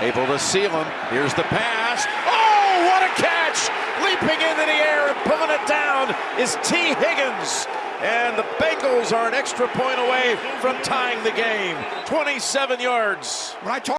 Able to seal him. Here's the pass. Oh, what a catch! Leaping into the air and pulling it down is Tee Higgins. And the Bengals are an extra point away from tying the game. 27 yards. When I talk